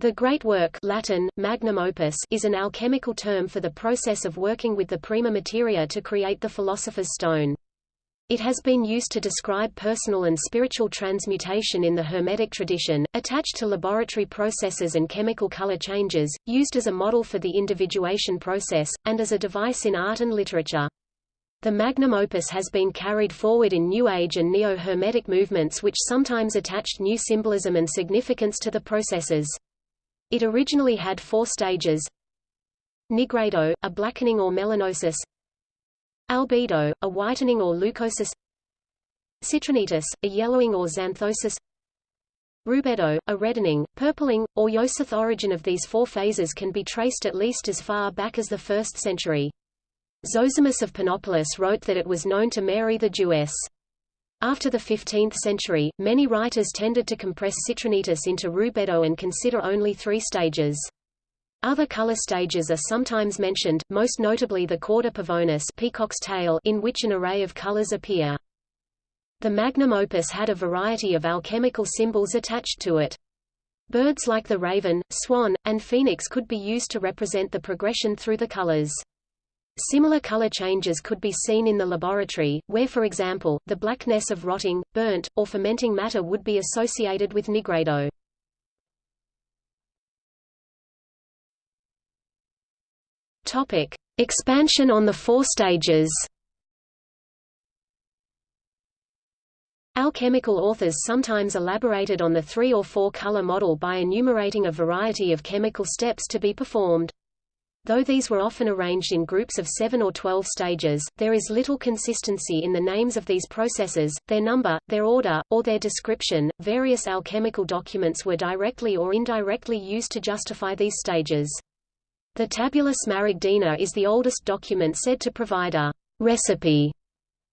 The great work Latin, magnum opus is an alchemical term for the process of working with the prima materia to create the philosopher's stone. It has been used to describe personal and spiritual transmutation in the Hermetic tradition, attached to laboratory processes and chemical color changes, used as a model for the individuation process, and as a device in art and literature. The magnum opus has been carried forward in New Age and Neo-Hermetic movements which sometimes attached new symbolism and significance to the processes. It originally had four stages Nigredo, a blackening or melanosis Albedo, a whitening or leucosis Citrinitas, a yellowing or xanthosis Rubedo, a reddening, purpling, or Yosith origin of these four phases can be traced at least as far back as the 1st century. Zosimus of Panopolis wrote that it was known to Mary the Jewess. After the 15th century, many writers tended to compress citrinitas into rubedo and consider only three stages. Other color stages are sometimes mentioned, most notably the cauda pavonis peacock's tail in which an array of colors appear. The magnum opus had a variety of alchemical symbols attached to it. Birds like the raven, swan, and phoenix could be used to represent the progression through the colors. Similar color changes could be seen in the laboratory, where for example, the blackness of rotting, burnt, or fermenting matter would be associated with nigredo. Topic: Expansion on the four stages. Alchemical authors sometimes elaborated on the three or four color model by enumerating a variety of chemical steps to be performed. Though these were often arranged in groups of 7 or 12 stages, there is little consistency in the names of these processes, their number, their order, or their description. Various alchemical documents were directly or indirectly used to justify these stages. The Tabula Smaragdina is the oldest document said to provide a recipe.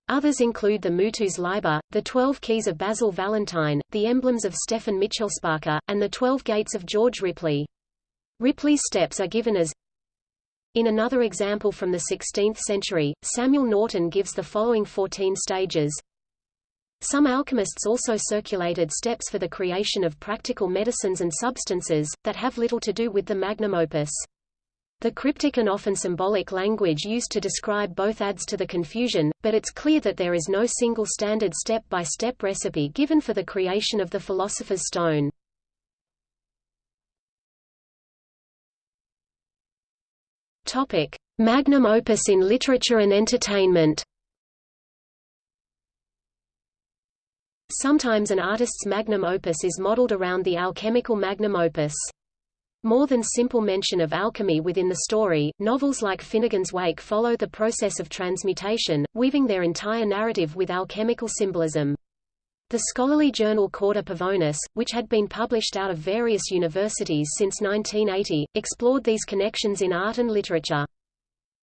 Others include the Mutus Liber, the Twelve Keys of Basil Valentine, the emblems of Stefan Michelspacher, and the Twelve Gates of George Ripley. Ripley's steps are given as in another example from the 16th century, Samuel Norton gives the following 14 stages. Some alchemists also circulated steps for the creation of practical medicines and substances, that have little to do with the magnum opus. The cryptic and often symbolic language used to describe both adds to the confusion, but it's clear that there is no single standard step-by-step -step recipe given for the creation of the Philosopher's Stone. Topic: Magnum opus in literature and entertainment. Sometimes an artist's magnum opus is modeled around the alchemical magnum opus. More than simple mention of alchemy within the story, novels like Finnegans Wake follow the process of transmutation, weaving their entire narrative with alchemical symbolism. The scholarly journal Cauda Pavonis, which had been published out of various universities since 1980, explored these connections in art and literature.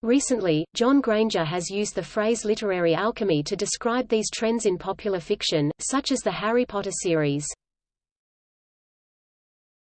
Recently, John Granger has used the phrase literary alchemy to describe these trends in popular fiction, such as the Harry Potter series.